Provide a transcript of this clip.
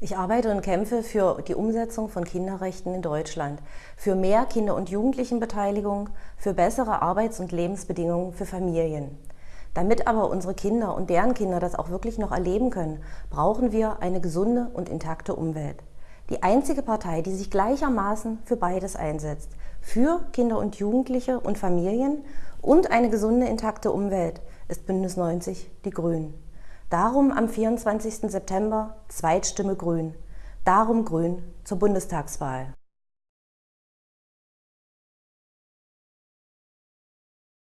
Ich arbeite und kämpfe für die Umsetzung von Kinderrechten in Deutschland, für mehr Kinder- und Jugendlichenbeteiligung, für bessere Arbeits- und Lebensbedingungen für Familien. Damit aber unsere Kinder und deren Kinder das auch wirklich noch erleben können, brauchen wir eine gesunde und intakte Umwelt. Die einzige Partei, die sich gleichermaßen für beides einsetzt, für Kinder und Jugendliche und Familien und eine gesunde, intakte Umwelt, ist Bündnis 90 Die Grünen. Darum am 24. September Zweitstimme Grün. Darum Grün zur Bundestagswahl.